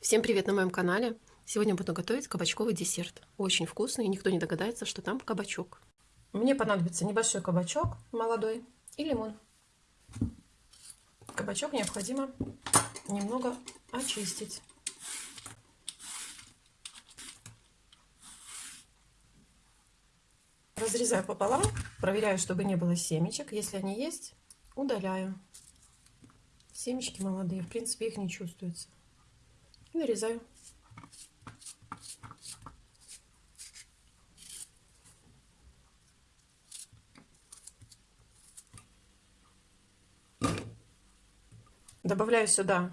Всем привет на моем канале! Сегодня буду готовить кабачковый десерт. Очень вкусный, и никто не догадается, что там кабачок. Мне понадобится небольшой кабачок молодой и лимон. Кабачок необходимо немного очистить. Разрезаю пополам, проверяю, чтобы не было семечек. Если они есть, удаляю. Семечки молодые, в принципе, их не чувствуется. И нарезаю. Добавляю сюда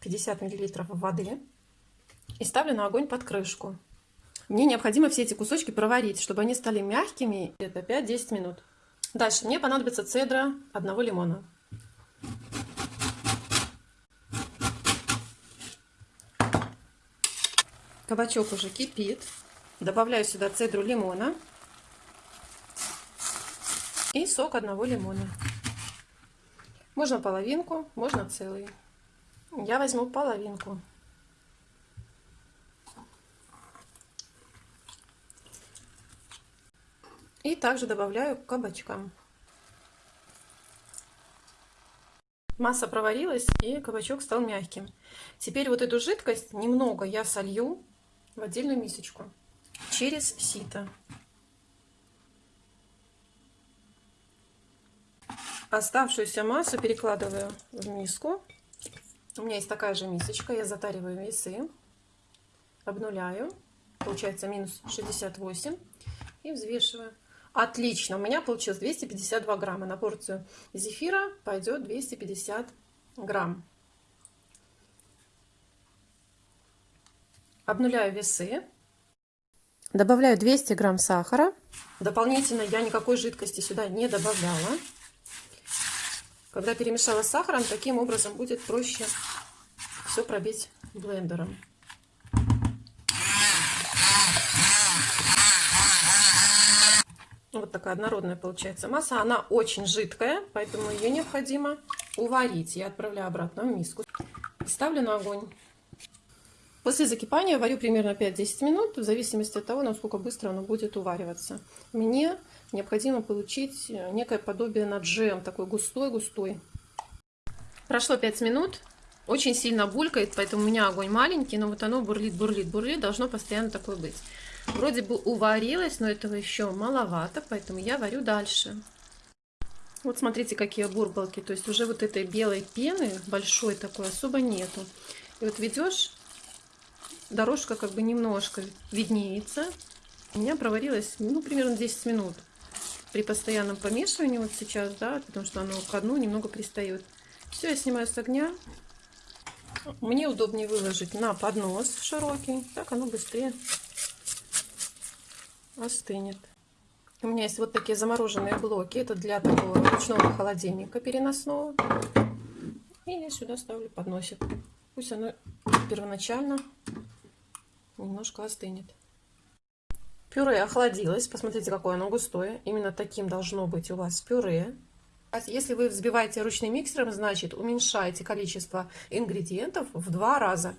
50 миллилитров воды и ставлю на огонь под крышку. Мне необходимо все эти кусочки проварить, чтобы они стали мягкими где-то 5-10 минут. Дальше мне понадобится цедра одного лимона. Кабачок уже кипит. Добавляю сюда цедру лимона и сок одного лимона. Можно половинку, можно целый. Я возьму половинку. И также добавляю к кабачкам. Масса проварилась и кабачок стал мягким. Теперь вот эту жидкость немного я солью в отдельную мисочку через сито. Оставшуюся массу перекладываю в миску. У меня есть такая же мисочка. Я затариваю весы, обнуляю. Получается минус 68. И взвешиваю. Отлично. У меня получилось 252 грамма. На порцию зефира пойдет 250 грамм. Обнуляю весы. Добавляю 200 грамм сахара. Дополнительно я никакой жидкости сюда не добавляла. Когда перемешала с сахаром, таким образом будет проще все пробить блендером. Вот такая однородная получается масса. Она очень жидкая, поэтому ее необходимо уварить. Я отправляю обратно в миску. Ставлю на огонь. После закипания варю примерно 5-10 минут, в зависимости от того, насколько быстро оно будет увариваться. Мне необходимо получить э, некое подобие на джем, такой густой-густой. Прошло 5 минут, очень сильно булькает, поэтому у меня огонь маленький, но вот оно бурлит, бурлит, бурлит, должно постоянно такое быть. Вроде бы уварилось, но этого еще маловато, поэтому я варю дальше. Вот смотрите, какие бурбалки, то есть уже вот этой белой пены большой такой особо нету. И вот ведешь дорожка как бы немножко виднеется. У меня проварилась, ну, примерно 10 минут. При постоянном помешивании вот сейчас, да, потому что оно к дну немного пристает. Все, я снимаю с огня. Мне удобнее выложить на поднос широкий, так оно быстрее остынет. У меня есть вот такие замороженные блоки. Это для такого ручного холодильника переносного. И я сюда ставлю подносик. Пусть оно первоначально немножко остынет. Пюре охладилось. Посмотрите, какое оно густое. Именно таким должно быть у вас пюре. А если вы взбиваете ручным миксером, значит уменьшайте количество ингредиентов в два раза.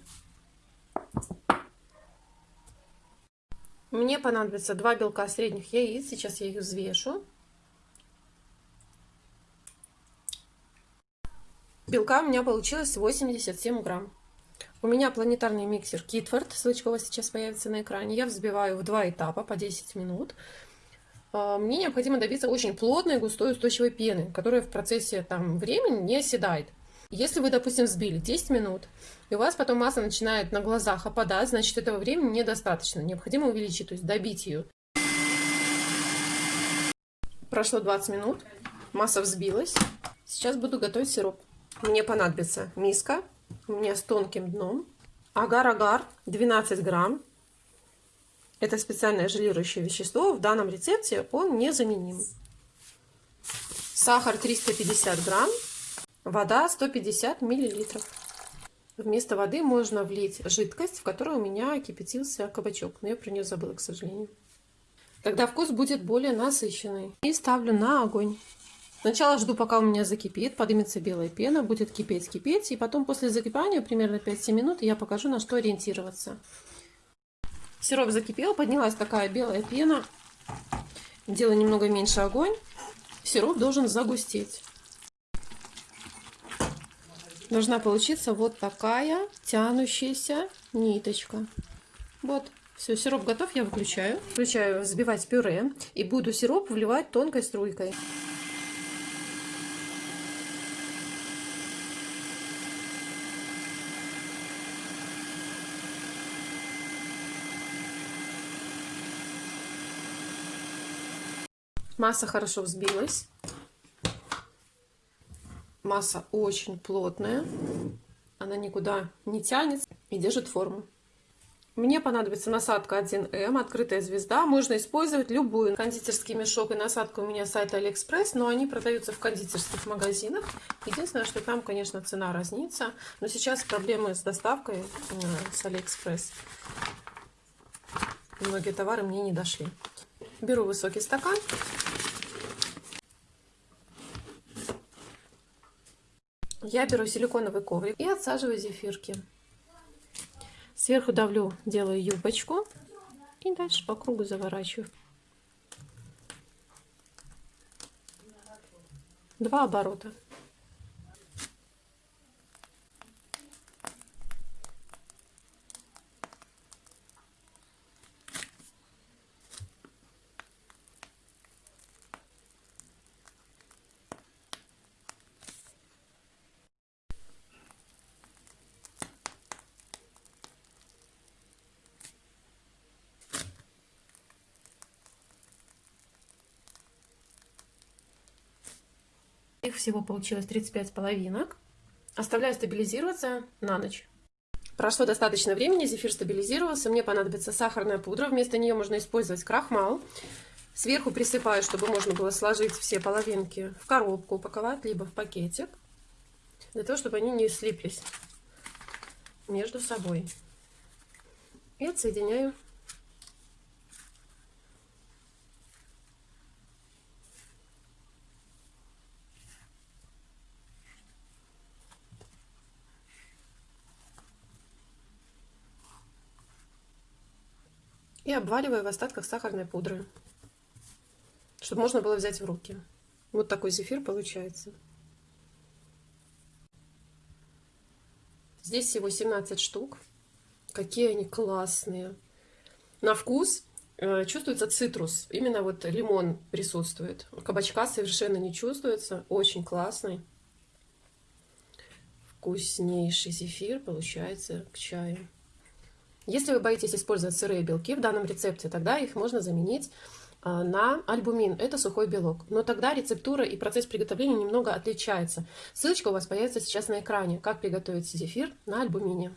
Мне понадобится два белка средних яиц. Сейчас я их взвешу. Белка у меня получилось 87 грамм. У меня планетарный миксер Китфорд, ссылочка у вас сейчас появится на экране. Я взбиваю в два этапа по 10 минут. А, мне необходимо добиться очень плотной, густой, устойчивой пены, которая в процессе там, времени не оседает. Если вы, допустим, взбили 10 минут, и у вас потом масса начинает на глазах опадать, значит, этого времени недостаточно. Необходимо увеличить, то есть добить ее. Прошло 20 минут, масса взбилась. Сейчас буду готовить сироп. Мне понадобится миска, у меня с тонким дном. Агар-агар 12 грамм. Это специальное желирующее вещество. В данном рецепте он незаменим. Сахар 350 грамм. Вода 150 миллилитров. Вместо воды можно влить жидкость, в которой у меня кипятился кабачок. Но я про нее забыла, к сожалению. Тогда вкус будет более насыщенный. И ставлю на огонь. Сначала жду, пока у меня закипит, поднимется белая пена, будет кипеть, кипеть. И потом после закипания, примерно 5-7 минут, я покажу, на что ориентироваться. Сироп закипел, поднялась такая белая пена. Делаю немного меньше огонь. Сироп должен загустеть. Должна получиться вот такая тянущаяся ниточка. Вот. Все, сироп готов, я выключаю. Включаю взбивать пюре и буду сироп вливать тонкой струйкой. Масса хорошо взбилась. Масса очень плотная. Она никуда не тянется и держит форму. Мне понадобится насадка 1М, открытая звезда. Можно использовать любую. Кондитерский мешок и насадка у меня с сайта Алиэкспресс, но они продаются в кондитерских магазинах. Единственное, что там, конечно, цена разнится. Но сейчас проблемы с доставкой э, с Алиэкспресс. Многие товары мне не дошли. Беру высокий стакан. Я беру силиконовый коврик и отсаживаю зефирки. Сверху давлю, делаю юбочку и дальше по кругу заворачиваю. Два оборота. Их всего получилось 35 половинок. Оставляю стабилизироваться на ночь. Прошло достаточно времени, зефир стабилизировался. Мне понадобится сахарная пудра. Вместо нее можно использовать крахмал. Сверху присыпаю, чтобы можно было сложить все половинки в коробку, упаковать, либо в пакетик. Для того, чтобы они не слиплись между собой. И отсоединяю И обваливаю в остатках сахарной пудры, чтобы можно было взять в руки. Вот такой зефир получается. Здесь всего 17 штук. Какие они классные. На вкус э, чувствуется цитрус. Именно вот лимон присутствует. Кабачка совершенно не чувствуется. Очень классный. Вкуснейший зефир получается к чаю. Если вы боитесь использовать сырые белки в данном рецепте, тогда их можно заменить а, на альбумин. Это сухой белок. Но тогда рецептура и процесс приготовления немного отличается. Ссылочка у вас появится сейчас на экране, как приготовить зефир на альбумине.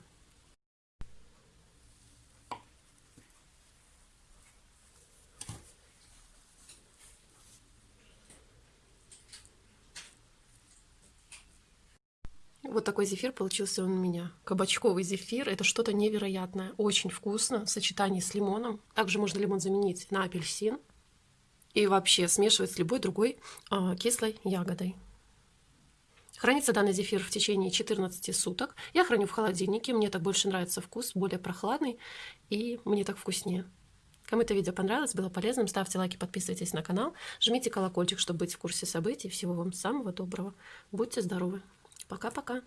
Вот такой зефир получился у меня. Кабачковый зефир. Это что-то невероятное. Очень вкусно в сочетании с лимоном. Также можно лимон заменить на апельсин. И вообще смешивать с любой другой э, кислой ягодой. Хранится данный зефир в течение 14 суток. Я храню в холодильнике. Мне так больше нравится вкус, более прохладный. И мне так вкуснее. Кому это видео понравилось, было полезным, ставьте лайки, подписывайтесь на канал, жмите колокольчик, чтобы быть в курсе событий. Всего вам самого доброго. Будьте здоровы! Пока-пока.